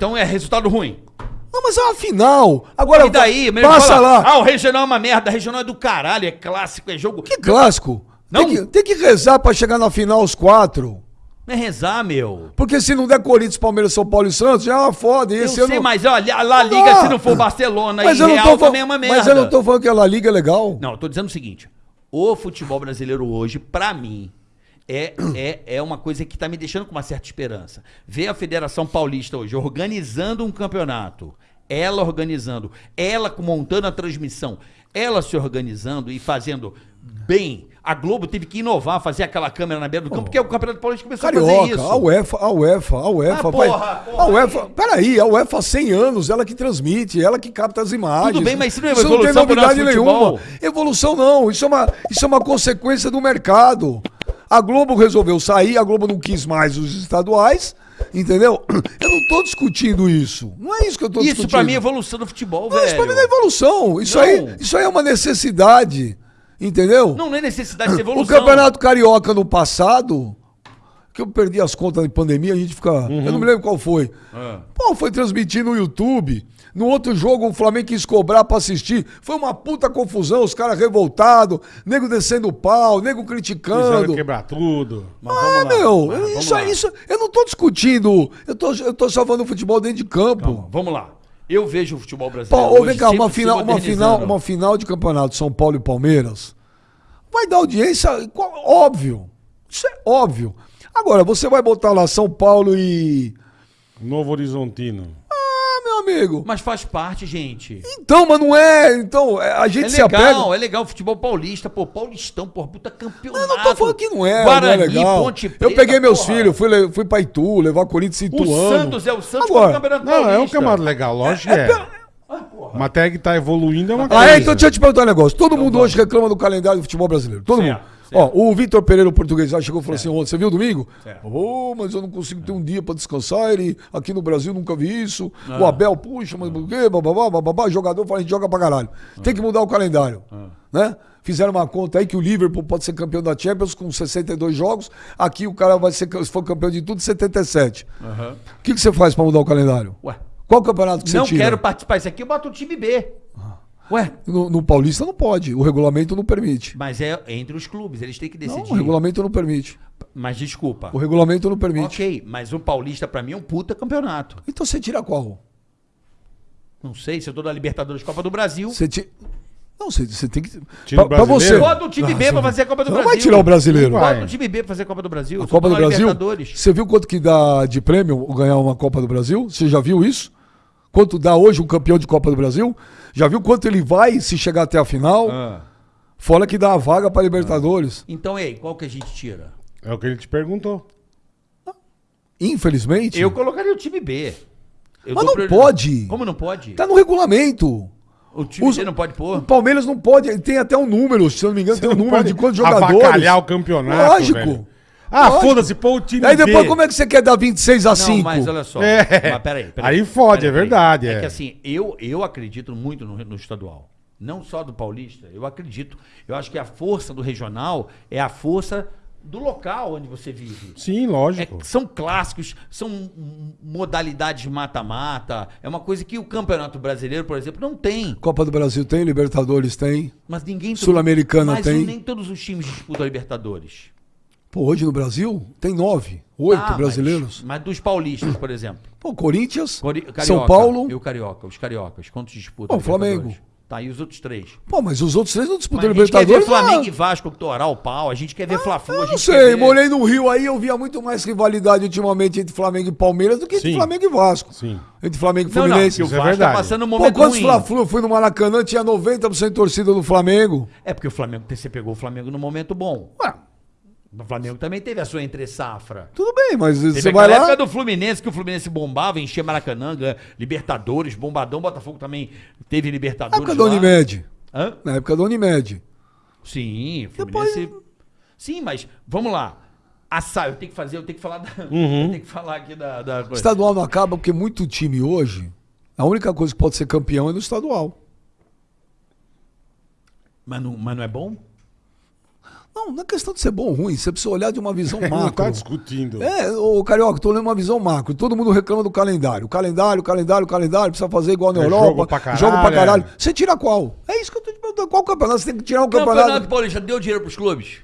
então é resultado ruim. Não, mas é uma final. Agora, E daí, passa fala, lá. Ah, o regional é uma merda, o regional é do caralho, é clássico, é jogo. Que clássico. Não. Tem, que, tem que rezar pra chegar na final os quatro. Não é rezar, meu. Porque se não der Corinthians, Palmeiras, São Paulo e Santos, já é uma foda. Eu sei, mas olha, a La Liga, dá. se não for Barcelona Mas e eu não Real, tô também é uma merda. Mas eu não tô falando que a La Liga é legal. Não, eu tô dizendo o seguinte: o futebol brasileiro hoje, pra mim, é, é, é uma coisa que tá me deixando com uma certa esperança. Ver a Federação Paulista hoje organizando um campeonato, ela organizando, ela montando a transmissão, ela se organizando e fazendo bem. A Globo teve que inovar, fazer aquela câmera na beira do campo, porque o Campeonato Paulista começou a fazer Carioca, isso. a UEFA, a UEFA, a UEFA Ah, vai. porra, porra, a UEFA, peraí, a UEFA há 100 anos, ela que transmite, ela que capta as imagens. Tudo bem, mas isso não é tem evolução pro novidade nosso nenhuma. futebol. Evolução não, isso é, uma, isso é uma consequência do mercado. A Globo resolveu sair, a Globo não quis mais os estaduais, entendeu? Eu não tô discutindo isso. Não é isso que eu tô discutindo. Isso pra mim é evolução do futebol, Não, velho. Isso pra mim não é evolução. Isso Não. aí, isso aí é uma necessidade. Entendeu? Não, não é necessidade de O evolução. Campeonato Carioca no passado, que eu perdi as contas de pandemia, a gente fica. Eu não me lembro qual foi. É. Pô, foi transmitir no YouTube. No outro jogo, o Flamengo quis cobrar pra assistir. Foi uma puta confusão, os caras revoltados, nego descendo o pau, nego Quiseram criticando. quebrar tudo. Mas Ah, vamos lá. meu, Mas isso, lá. isso, eu não tô discutindo. Eu tô, eu tô salvando o futebol dentro de campo. Calma, vamos lá. Eu vejo o futebol Pô, brasileiro. ô, hoje vem cá, uma final, uma, final, uma final de campeonato São Paulo e Palmeiras vai dar audiência, óbvio. Isso é óbvio. Agora, você vai botar lá São Paulo e. Novo Horizontino. Ah, meu amigo. Mas faz parte, gente. Então, mas não é. Então, é, a gente É se apega. legal, é legal o futebol paulista, pô, paulistão, pô, puta campeonato. Eu não tô falando que não é, Guarani, não é legal. Ponte eu Preta, peguei meus porra. filhos, fui, fui pra Itu, levar Corinthians e O Ituano. Santos é o Santos Agora, campeonato Não, é um paulista. campeonato legal, lógico que é. Uma tag tá evoluindo é uma Ah, coisa. é? Então deixa eu te perguntar um negócio. Todo mundo hoje reclama do calendário do futebol brasileiro. Todo Certo, mundo. Ó, o Vitor Pereira, o português, lá chegou e falou assim ontem, você viu domingo? Ô, mas eu não consigo ter um dia pra descansar. Ele, aqui no Brasil nunca vi isso. Ah. O Abel, puxa, mas por quê? Bababá, bababá. Jogador fala, a gente joga pra caralho. Ah. Tem que mudar o calendário. Né? Fizeram uma conta aí que o Liverpool pode ser campeão da Champions com 62 jogos. Aqui o cara vai ser, se for campeão de tudo, 77. Aham. O que, que você faz pra mudar o calendário? Ué, Qual campeonato que não você tira? quero participar disso aqui, eu boto o time B. Ué, No, no Paulista não pode. O regulamento não permite. mas é entre os clubes, eles têm que Não, decidir. o regulamento não permite. Mas desculpa. O regulamento não permite. Ok, mas o Paulista pra mim é um puta campeonato. Então você tira qual? Não sei se eu tô da Libertadores Copa do Brasil. Você tira. Não, você, você tem que. Tira o Pra, pra você. Bota o time B pra fazer a Copa do Você não Brasil. vai tirar o brasileiro. Vai. Bota o time B pra fazer a Copa do Brasil. A Copa do Brasil. Você viu quanto que dá de prêmio ganhar uma Copa do Brasil? Você já viu isso? Quanto dá hoje um campeão de Copa do Brasil? Já viu quanto ele vai se chegar até a final? Ah. Fora que dá a vaga para Libertadores. Então, e aí, qual que a gente tira? É o que ele te perguntou. Infelizmente. Eu colocaria o time B. Eu Mas não pode. Como não pode? Tá no regulamento. O time Os- B não pode O pôr? Palmeiras não pode, tem até um número, se eu não me engano, tem um número de quantos jogadores. avacalhar o campeonato, Lógico. velho. Ah, foda-se, pô, o time Aí depois, B. como é que você quer dar 26 a 5? Não, mas olha só. É. Mas peraí, peraí. Aí fode, é verdade, É. é. que assim, eu, eu acredito muito no, no estadual. Não só do paulista, eu acredito. Eu acho que a força do regional é a força do local onde você vive. Sim, É- lógico. são clássicos, são modalidades mata-mata. É uma coisa que o Campeonato Brasileiro, por exemplo, não tem. Copa do Brasil tem, Libertadores tem. Mas ninguém. Sul-Americana mas tem. nem todos os times disputam a Libertadores. Pô, hoje no Brasil tem nove, oito Ah, mas- brasileiros. Mas, dos paulistas, por exemplo. Pô, Corinthians, Cori- Carioca, São Paulo. E o Carioca, os cariocas. Quantos disputam? Pô, Flamengo. Libertadores? Tá, e os outros três? Pô, mas os outros três não Mas disputam a gente quer ver Libertadores. Flamengo não. e Vasco torar o pau. A gente quer ver Fla-Flu. a Eu gente não sei, ver- morei no Rio aí, eu via muito mais rivalidade ultimamente entre Flamengo e Palmeiras do que entre Sim. Flamengo e Vasco. Sim. Entre Flamengo e Não, não, Fluminense. porque o é Vasco tá verdade. passando um Pô, momento quantos ruim. Fla-Flu eu fui no Maracanã, tinha 90% torcida do Flamengo. É porque o Flamengo, você pegou o Flamengo no momento bom. Ué, O Flamengo também teve a sua entre-safra. tudo bem, mas Teve você vai lá... época do Fluminense, que o Fluminense bombava, enchia Maracanã, Libertadores, Bombadão, Botafogo também teve Na Libertadores época da lá. Unimed. Hã? Na época da Unimed. Sim, Fluminense... Sim, mas vamos lá. Assa... Eu tenho que fazer, eu tenho que falar da... Uhum. Eu tenho que falar aqui da... da coisa. Estadual não acaba porque muito time hoje, a única coisa que pode ser campeão é no estadual. Mas, não, mas não é bom? Não, não é questão de ser bom ou ruim, você precisa olhar de uma visão Não macro. tá discutindo. É, ô Carioca, tô olhando uma visão macro. Todo mundo reclama do calendário. Calendário, calendário, calendário, precisa fazer igual na É Europa. jogo pra caralho, Jogo pra caralho. é. Você tira qual? É isso que eu tô te perguntando. Qual campeonato? Você tem que tirar um Campeonato, campeonato. Paulista deu dinheiro pros clubes?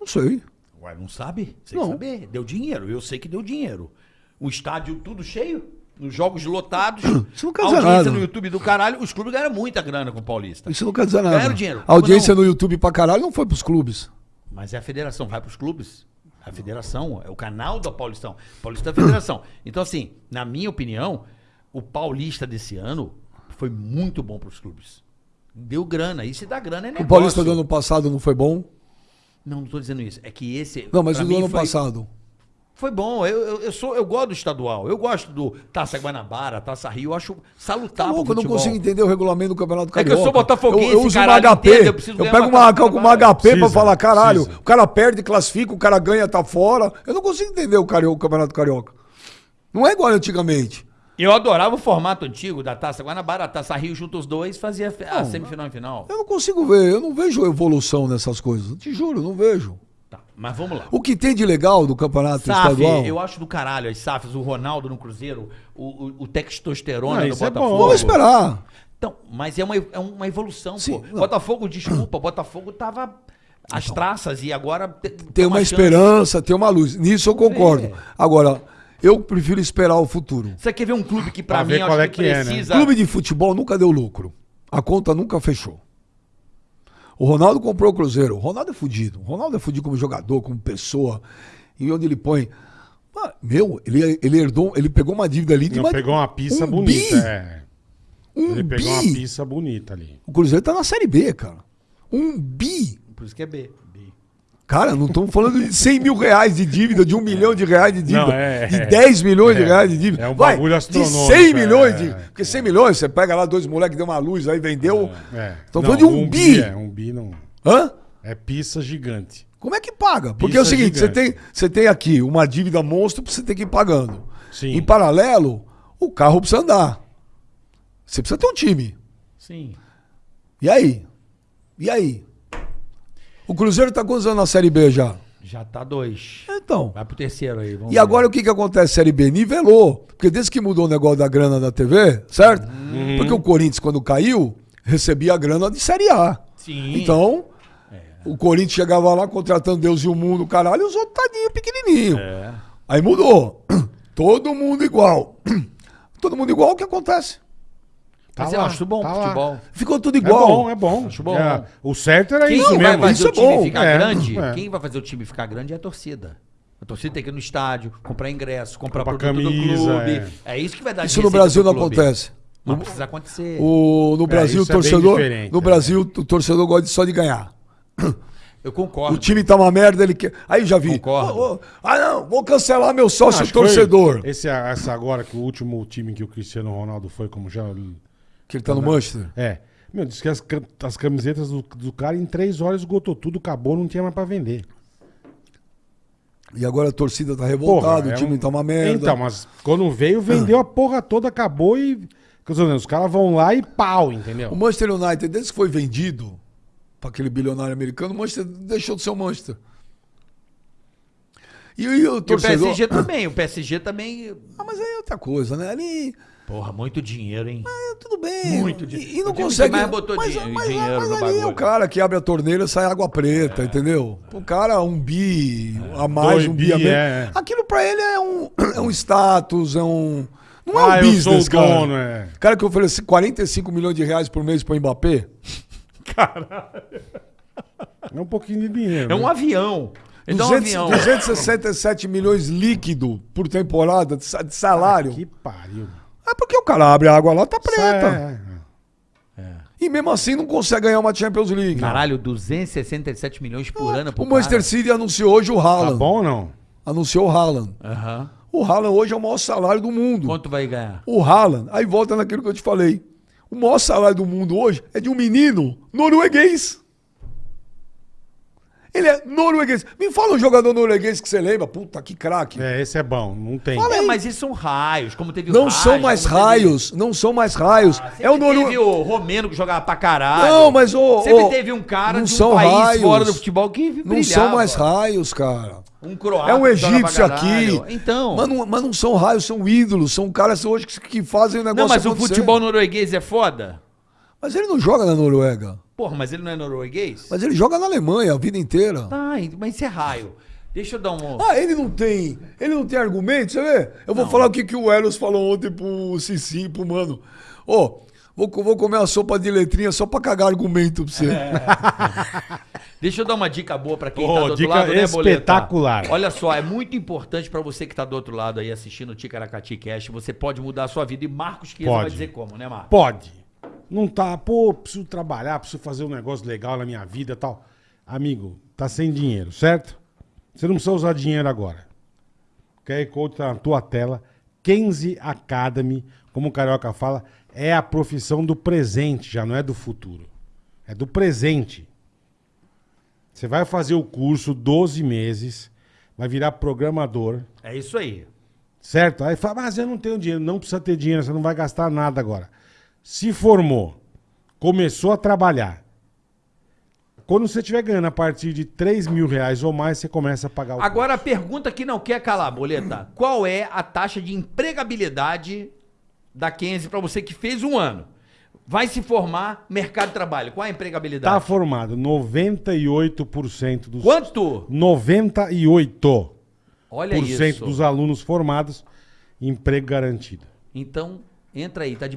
Não sei. Ué, não sabe? Sem Não. saber. Deu dinheiro. Eu sei que deu dinheiro. O estádio tudo cheio, os jogos lotados. Isso não quer dizer audiência nada. no YouTube do caralho. Os clubes ganharam muita grana com o Paulista. Isso não quer dizer nada. Ganharam dinheiro. A audiência Como no YouTube pra caralho não foi pros clubes. Mas é a federação, vai pros clubes. A federação, é o canal da Paulistão. Paulista é a federação. Então, assim, na minha opinião, o Paulista desse ano foi muito bom pros clubes. Deu grana. E se dá grana é negócio. O Paulista do ano passado não foi bom? Não, não tô dizendo isso. É que esse. Não, mas pra o do mim ano foi- passado. Foi bom, eu, eu, eu sou, eu gosto do estadual, eu gosto do Taça Guanabara, Taça Rio, eu acho salutar Tá louco, eu não consigo entender o regulamento do Campeonato É que eu Carioca. sou botafoguense, Eu, eu uso uma caralho, HP, entende? Eu eu, preciso pego uma uma, uma. HP pra Precisa, falar, caralho, precisa. o cara perde, classifica, o cara ganha, tá fora. Eu não consigo entender o, Carioca, o Campeonato Carioca. Não é igual antigamente. Eu adorava o formato antigo da Taça Guanabara, a Taça Rio junto os dois, fazia a semifinal e final. Eu não consigo ver, eu não vejo evolução nessas coisas. Te juro, não vejo. Mas vamos lá. O que tem de legal do Campeonato SAF, Estadual... eu acho do caralho as SAFs, o Ronaldo no Cruzeiro, o, o, o textosterona Não, no isso é Botafogo. bom. Vamos esperar. Então, mas é uma, é uma evolução, Sim, pô. não. Botafogo, desculpa, Botafogo tava às traças e agora te- Tem uma chance. esperança, tem uma luz. Nisso eu concordo. É. Agora, eu prefiro esperar o futuro. Você quer ver um clube que pra Pra mim ver qual acho é que é, né? precisa... Clube de futebol nunca deu lucro. A conta nunca fechou. O Ronaldo comprou o Cruzeiro. O Ronaldo é fudido. O Ronaldo é fudido como jogador, como pessoa. E onde ele põe. Ah, Meu, ele, ele herdou, ele pegou uma dívida ali de Não, uma, pegou uma pista um bonita. bi. É. Um Ele pegou uma bi. pista bonita ali. O Cruzeiro tá na Série B, cara. Um bi. Por isso que é B. Cara, não estamos falando de 100 mil reais de dívida, de um milhão de reais de dívida, Não, é- de 10 milhões de é. reais de dívida. É um Vai, bagulho De astronômico, 100 é, milhões de. é. Porque 100 milhões, você pega lá dois moleques, deu uma luz, aí vendeu. É. Estão Não, falando de um, bi. É, um bi não. Hã? É pista gigante. Como é que paga? Porque é o seguinte, você tem, você tem aqui uma dívida monstro pra você ter que ir pagando. Sim. Em paralelo, o carro precisa andar. Você precisa ter um time. Sim. E aí? E aí? O Cruzeiro tá quantos anos na Série B já? Já tá dois. Então. Vai pro terceiro aí. Vamos E agora o que que acontece Série B? Nivelou. Porque desde que mudou o negócio da grana da TV, certo? Uhum. Porque o Corinthians, quando caiu, recebia a grana de Série A. Sim. Então, o Corinthians chegava lá contratando Deus e o mundo, caralho, e os outros tadinho pequenininho. É. Aí mudou. Todo mundo igual. Todo mundo igual, o que acontece? Mas Tá eu lá, acho bom tá lá. futebol. Ficou tudo É igual. bom, é bom. Acho bom. É, o certo era Quem isso vai mesmo. fazer isso o é time bom. ficar É, grande? é. Quem vai fazer o time ficar grande é a torcida. A torcida tem que ir no estádio, comprar ingresso, comprar Comprar produto camisa, do clube. é. É. isso que vai dar Isso no Brasil não acontece. Mas precisa acontecer. O, no Brasil, o é torcedor. no é. Brasil, o torcedor gosta só de ganhar. Eu concordo. O time tá uma merda, ele quer. Aí já vi. Concordo. Ô, ô, ah, não, vou cancelar meu sócio torcedor. Esse, essa agora, que o último time que o Cristiano Ronaldo foi, como já. Que ele tá no Manchester. É. Meu, disse que as, as camisetas do, do cara em três horas esgotou tudo, acabou, não tinha mais pra vender. E agora a torcida tá revoltada, é o time um- tá uma merda. Então, mas quando veio, vendeu a porra toda, acabou e. quer dizer, Os caras vão lá e pau, entendeu? O Manchester United, desde que foi vendido para aquele bilionário americano, o Manchester deixou de ser o Manchester. E, e o E o torcedor. PSG também. O PSG também. Ah, mas aí é outra coisa, né? Ali. Porra, muito dinheiro, hein? é, tudo bem. Muito E, dinheiro. e não O time que consegue. mais botou mas, dinhe- mas, dinheiro mas no ali é o cara que abre a torneira e sai água preta, entendeu? O cara, um bi a mais, Dois um bi, bi, a menos. é. Aquilo pra ele é um, é um status, é um. Não é Ah, um eu business, sou o cara. dono, é. Cara que oferece 45 milhões de reais por mês pro Mbappé. É um pouquinho de dinheiro. É um né? avião. Ele um 200, avião. 267 milhões líquido por temporada de sa- de salário. Que pariu. É porque o cara abre a água lá, tá preta. É, é. E mesmo assim não consegue ganhar uma Champions League. Caralho, 267 milhões por ano pro o Manchester cara. City anunciou hoje o Haaland. Tá bom ou não? Anunciou o Haaland. Aham. O Haaland hoje é o maior salário do mundo. Quanto vai ganhar? O Haaland, aí volta naquilo que eu te falei. O maior salário do mundo hoje é de um menino norueguês. Ele é norueguês. Me fala um jogador norueguês que você lembra. Puta, que craque. É, esse é bom. Não tem. É, mas isso são raios, como teve o Não são mais como teve- raios. Não são mais raios. Ah, é o sempre teve norueguês. o Romeno que jogava pra caralho. Não, mas o- Sempre o- teve um cara não de um são país raios. fora do futebol que brilhava. Não são mais raios, cara. Um croata É um egípcio aqui. Então. Mas não, mas não são raios, são ídolos. São caras hoje que, que fazem o negócio não, mas o acontecer. futebol norueguês é foda? Mas ele não joga na Noruega. Porra, mas ele não é norueguês? Mas ele joga na Alemanha a vida inteira. Tá, mas isso é raio. Deixa eu dar um... Ah, ele não tem. Ele não tem argumento, você vê? Eu vou falar o que, que o Eros falou ontem pro Cici, pro mano. Ô, vou, co- vou comer uma sopa de letrinha só pra cagar argumento pra você. É. Deixa eu dar uma dica boa pra quem Ô, tá do outro dica lado, né, Boleta? espetacular. Olha só, é muito importante pra você que tá do outro lado aí assistindo o Ticaracati Cash, você pode mudar a sua vida e Marcos Chiesa vai dizer como, né, Marcos? Pode. Não tá, pô, preciso trabalhar, preciso fazer um negócio legal na minha vida e tal. Amigo, tá sem dinheiro, certo? Você não precisa usar dinheiro agora. O QR Code tá na tua tela. Kenzie Academy, como o Carioca fala, é a profissão do presente, já não é do futuro. É do presente. Você vai fazer o curso 12 meses, vai virar programador, É isso aí. Certo? Aí fala, mas eu não tenho dinheiro. Não precisa ter dinheiro, você não vai gastar nada agora. Se formou, começou a trabalhar. Quando você estiver ganhando a partir de 3 mil reais ou mais, você começa a pagar o Agora a pergunta que não quer calar, Boleta. Qual é a taxa de empregabilidade da Kenzie pra você que fez um ano? Vai se formar mercado de trabalho. Qual é a empregabilidade? Tá formado 98% dos Quanto? 98% Olha isso. dos alunos formados emprego garantido. Então, entra aí, tá de